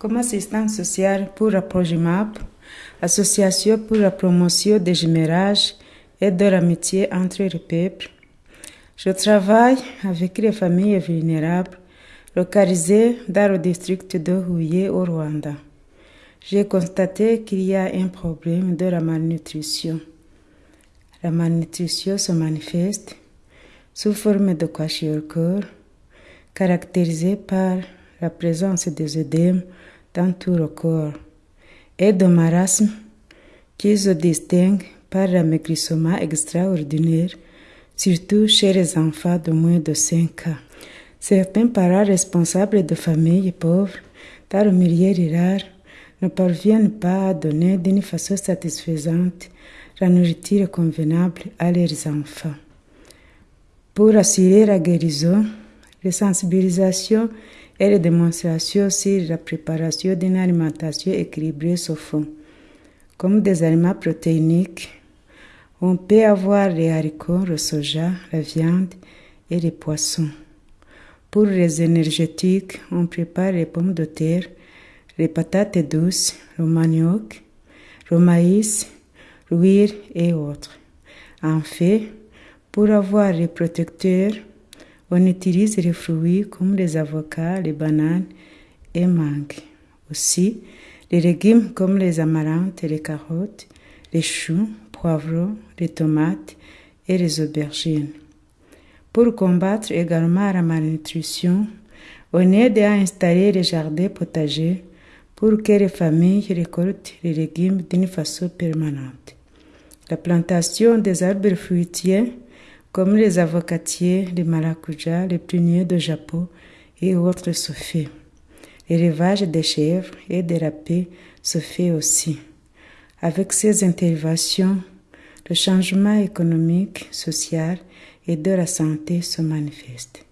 Comme assistante sociale pour la Progimap, association pour la promotion des jumérages et de l'amitié entre les peuples, je travaille avec les familles vulnérables localisées dans le district de Huye au Rwanda. J'ai constaté qu'il y a un problème de la malnutrition. La malnutrition se manifeste sous forme de kwashiorkor, caractérisée par la présence des œdèmes dans tout le corps et de marasme qui se distingue par l'amaigrissement extraordinaire, surtout chez les enfants de moins de 5 ans. Certains parents responsables de familles pauvres dans le milieu rural ne parviennent pas à donner d'une façon satisfaisante la nourriture convenable à leurs enfants. Pour assurer la guérison, les sensibilisations et les démonstrations sur la préparation d'une alimentation équilibrée se font. Comme des aliments protéiniques, on peut avoir les haricots, le soja, la viande et les poissons. Pour les énergétiques, on prépare les pommes de terre, les patates douces, le manioc, le maïs, l'huile et autres. En fait, pour avoir les protecteurs, on utilise les fruits comme les avocats, les bananes et mangues. Aussi, les légumes comme les amarantes, les carottes, les choux, poivrons, les tomates et les aubergines. Pour combattre également la malnutrition, on aide à installer les jardins potagers pour que les familles récoltent les légumes d'une façon permanente. La plantation des arbres fruitiers comme les avocatiers, les maracujas, les pruniers de Japon et autres se fait. L'élevage des chèvres et des rapets se fait aussi. Avec ces interventions, le changement économique, social et de la santé se manifeste.